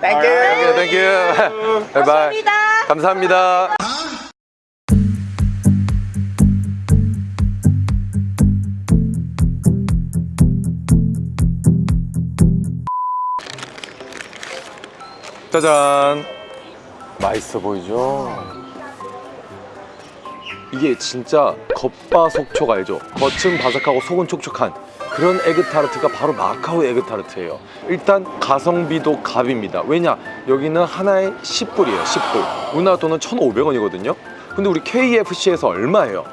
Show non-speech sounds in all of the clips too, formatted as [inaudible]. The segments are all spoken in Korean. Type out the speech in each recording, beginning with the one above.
Thank you. Thank you, thank you, bye-bye 감사합니다 짜잔 맛있어 보이죠? 이게 진짜 겉바속촉 알죠? 겉은 바삭하고 속은 촉촉한 그런 에그타르트가 바로 마카오 에그타르트예요. 일단 가성비도 갑입니다. 왜냐? 여기는 하나에 10불이에요 10불. 우리나라 돈은 1,500원이거든요. 근데 우리 KFC에서 얼마예요?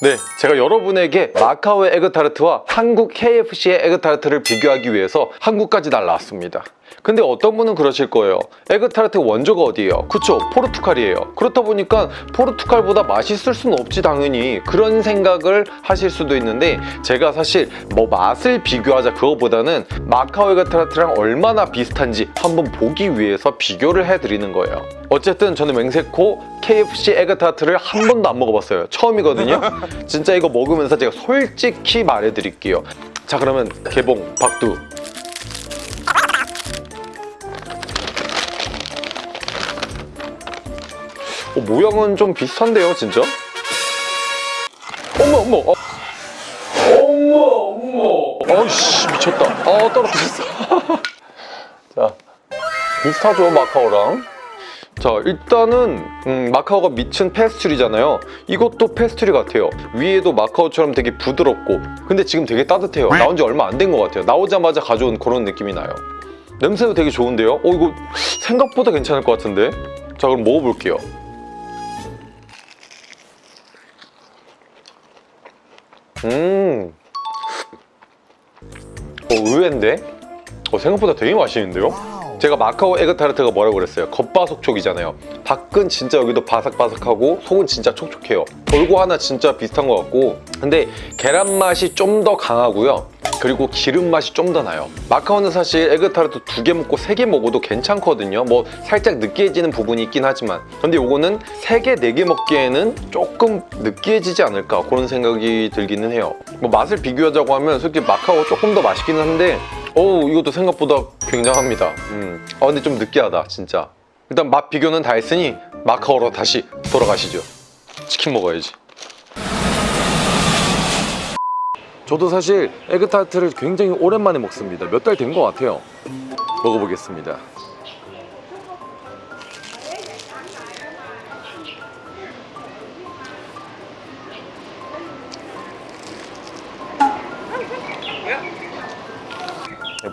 네, 제가 여러분에게 마카오의 에그타르트와 한국 KFC의 에그타르트를 비교하기 위해서 한국까지 날라왔습니다. 근데 어떤 분은 그러실 거예요. 에그타르트 원조가 어디예요? 그쵸, 포르투갈이에요. 그렇다 보니까 포르투갈보다 맛있을 수는 없지 당연히 그런 생각을 하실 수도 있는데 제가 사실 뭐 맛을 비교하자 그거보다는 마카오 에그타르트랑 얼마나 비슷한지 한번 보기 위해서 비교를 해드리는 거예요. 어쨌든 저는 맹세코 KFC 에그타르트를 한 번도 안 먹어봤어요. 처음이거든요. [laughs] 진짜 이거 먹으면서 제가 솔직히 말해드릴게요. 자 그러면 개봉 박두 어, 모양은 좀 비슷한데요 진짜? 어머 어머 어. 어머 어머 어이씨 미쳤다 아 떨어뜨렸어 [laughs] 자 비슷하죠 마카오랑 자 일단은 음, 마카오가 미친 페스츄리잖아요. 이것도 페스츄리 같아요. 위에도 마카오처럼 되게 부드럽고 근데 지금 되게 따뜻해요. 나온 지 얼마 안 된 것 같아요. 나오자마자 가져온 그런 느낌이 나요. 냄새도 되게 좋은데요? 어 이거 생각보다 괜찮을 것 같은데? 자 그럼 먹어볼게요. 음. 어, 의외인데? 어, 생각보다 되게 맛있는데요? 제가 마카오 에그타르트가 뭐라고 그랬어요? 겉바속촉이잖아요. 밖은 진짜 여기도 바삭바삭하고 속은 진짜 촉촉해요. 돌고 하나 진짜 비슷한 것 같고. 근데 계란 맛이 좀 더 강하고요. 그리고 기름 맛이 좀 더 나요. 마카오는 사실 에그타르트 두 개 먹고 세 개 먹어도 괜찮거든요. 뭐 살짝 느끼해지는 부분이 있긴 하지만. 근데 요거는 세 개, 네 개 먹기에는 조금 느끼해지지 않을까 그런 생각이 들기는 해요. 뭐 맛을 비교하자고 하면 솔직히 마카오 조금 더 맛있기는 한데 어우 이것도 생각보다 굉장합니다. 음. 아 근데 좀 느끼하다 진짜. 일단 맛 비교는 다 했으니 마카오로 다시 돌아가시죠. 치킨 먹어야지. 저도 사실 에그타르트를 굉장히 오랜만에 먹습니다. 몇 달 된 것 같아요. 먹어보겠습니다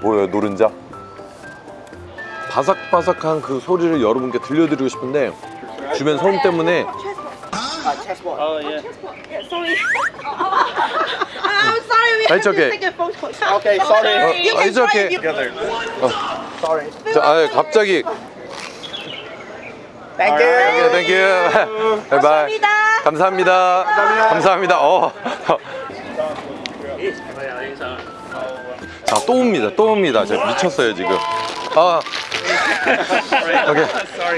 네, 뭐예요 노른자? 바삭바삭한 그 소리를 여러분께 들려드리고 싶은데 주변 소음 때문에 Oh yeah. Sorry. I'm sorry. We It's have okay. to take a photo. Okay, sorry. 어, You 어, can it's okay. You- Together. Sorry. 자, 아, 갑자기 Thank you. 땡큐 바이바이 감사합니다. 감사합니다 감사합니다 어. 자, 또 옵니다 또 옵니다 제가 미쳤어요 지금 아 오케이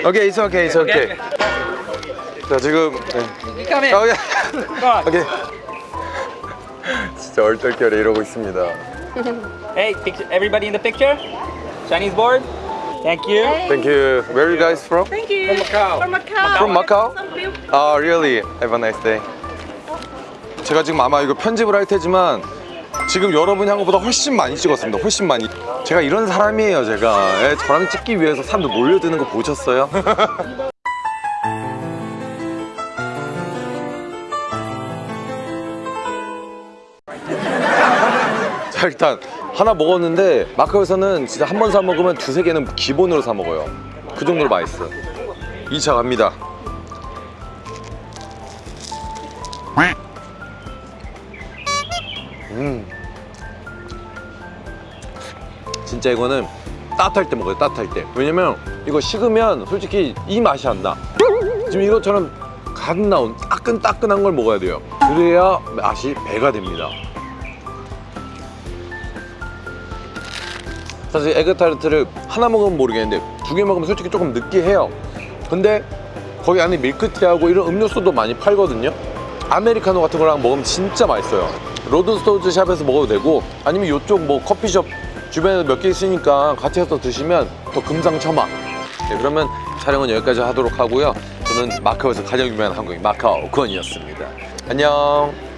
오케이 it's okay it's okay 자 지금 네. 오케이. 오케이 진짜 얼떨결에 이러고 있습니다 Hey, picture, everybody in the picture? Chinese board? Thank you. Thank you Where are you guys from? Thank you. Macau. From Macau. From Macau? Some people- 아, really? Have a nice day. 제가 지금 아마 이거 편집을 할 테지만 지금 여러분이 한 것보다 훨씬 많이 찍었습니다. 훨씬 많이. 제가 이런 사람이에요, 제가. 예, 저랑 찍기 위해서 사람들 몰려드는 거 보셨어요? [laughs] 자, 일단 하나 먹었는데 마카오에서는 진짜 한 번 사 먹으면 두세 개는 기본으로 사 먹어요. 그 정도로 맛있어요. 2차 갑니다. 음. 진짜 이거는 따뜻할 때 먹어요 따뜻할 때. 왜냐면 이거 식으면 솔직히 이 맛이 안나. 지금 이것처럼 갓 나온 따끈따끈한 걸 먹어야 돼요. 그래야 맛이 배가 됩니다. 사실 에그타르트를 하나 먹으면 모르겠는데 두 개 먹으면 솔직히 조금 느끼해요. 근데 거기 안에 밀크티하고 이런 음료수도 많이 팔거든요. 아메리카노 같은 거랑 먹으면 진짜 맛있어요. Lord Stow's shop에서 먹어도 되고 아니면 이쪽 뭐 커피숍 주변에 몇개 있으니까 같이 해서 드시면 더 금상첨화. 네, 그러면 촬영은 여기까지 하도록 하고요. 저는 마카오에서 가장 유명한 한국인 마카오 권이었습니다. 안녕.